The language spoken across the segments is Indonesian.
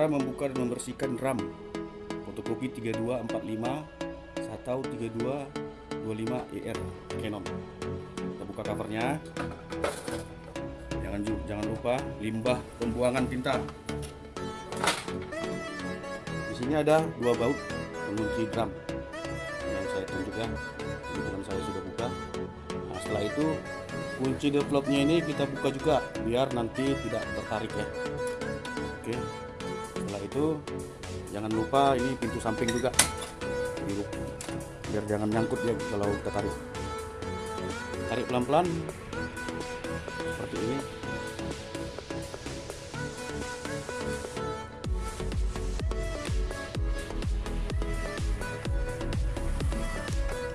Cara membuka dan membersihkan drum fotokopi 3245 atau 3225 ER Canon. Kita buka covernya. Jangan jangan lupa limbah pembuangan tinta. Di sini ada dua baut pengunci drum yang saya tunjukkan. Kebetulan saya sudah buka. Nah, setelah itu kunci developnya ini kita buka juga biar nanti tidak tertarik ya. Oke itu jangan lupa ini pintu samping juga. Biar jangan nyangkut ya kalau kita tarik. Tarik pelan-pelan. Seperti ini.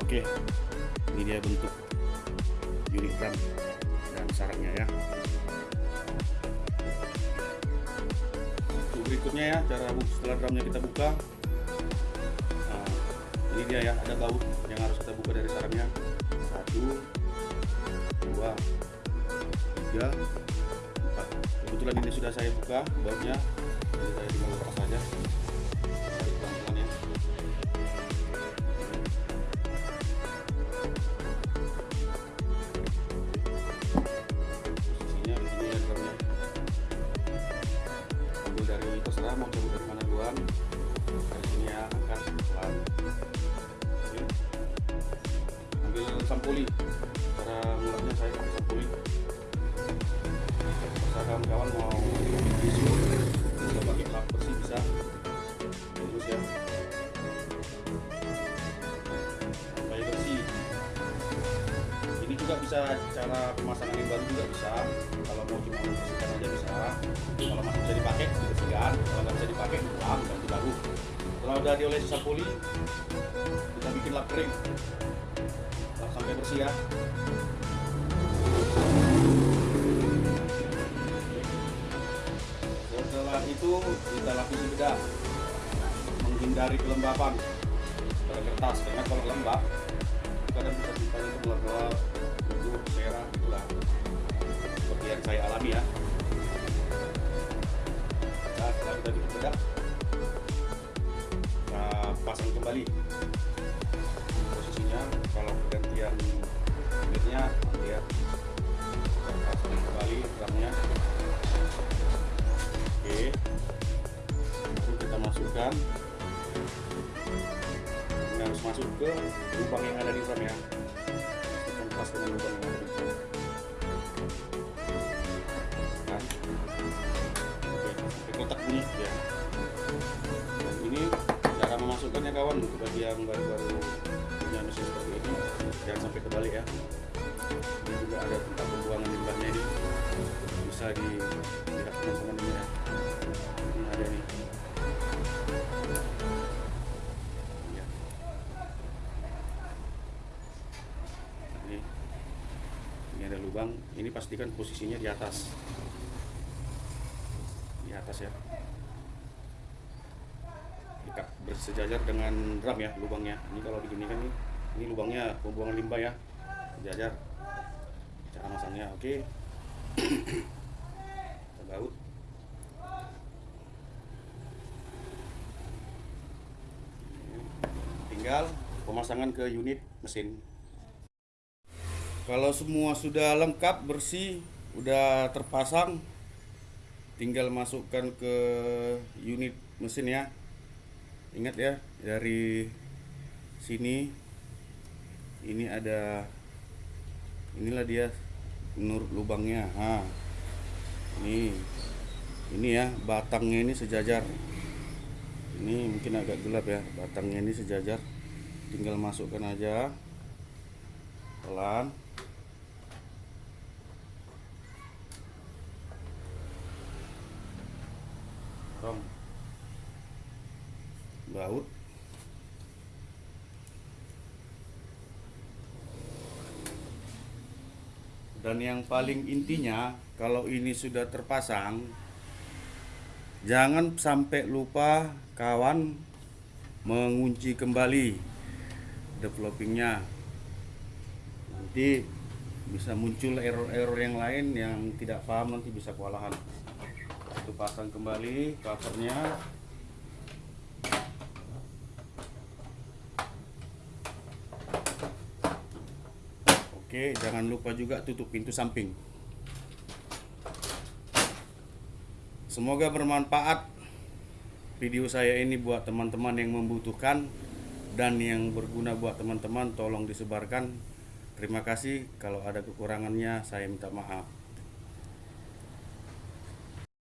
Oke. Ini dia bentuk unit dan sarangnya ya berikutnya ya cara setelah drumnya kita buka. Nah, ini dia ya ada baut yang harus kita buka dari sarangnya. Satu dua tiga empat. Kebetulan ini sudah saya buka bautnya. Jadi saya tinggal lepas saja mau dari mana duluan dari sini ya angkat pelan ambil sampuli. Cara ngulapnya saya pakai sampuli. Bisa kawan-kawan mau tisu bisa pakai lap bersih bisa. Terus ya. Sampai bersih. Ini juga bisa cara pemasangan yang baru juga bisa. Kalau mau cuma membersihkan aja bisa udah diolesi sapuli kita bikin lap kering. Lap sampai bersih ya. Setelah itu kita lapisi bedah. Menghindari kelembapan. Pada kertas karena kalau lembab kadang bisa kita itu keluar-keluar bulu merah gitulah seperti yang saya alami ya. Nah setelah kita bikin pasang kembali. Posisinya kalau pergantian unitnya ya kita pasang kembali drumnya oke. Lalu kita masukkan. Ini harus masuk ke lubang yang ada di drum ya. Kita pas dengan lubang yang ada di drum kan oke. Kotak bunyi ya cara memasukkannya kawan untuk bagi yang baru-baru punya mesin seperti ini jangan sampai kebalik ya. Ini juga ada tempat pembuangan limbahnya ini. Bisa dilihat teman-teman ini ya. Ini ada nih. Ya. ini. Ini ada lubang. Ini pastikan posisinya di atas. Di atas ya dekat bersejajar dengan drum ya lubangnya. Ini kalau begini kan ini, lubangnya pembuangan limbah ya. Sejajar. Cara masangnya oke. Kita baut. Tinggal pemasangan ke unit mesin. Kalau semua sudah lengkap bersih udah terpasang tinggal masukkan ke unit mesin ya ingat ya dari sini ini ada inilah dia menurut lubangnya. Ha. Ini ini ya batangnya ini sejajar. Ini mungkin agak gelap ya batangnya ini sejajar. Tinggal masukkan aja pelan baut dan yang paling intinya kalau ini sudah terpasang jangan sampai lupa kawan mengunci kembali developingnya. Nanti bisa muncul error-error yang lain yang tidak paham nanti bisa kewalahan. Itu pasang kembali covernya. Oke, jangan lupa juga tutup pintu samping. Semoga bermanfaat video saya ini buat teman-teman yang membutuhkan dan yang berguna buat teman-teman tolong disebarkan. Terima kasih kalau ada kekurangannya saya minta maaf.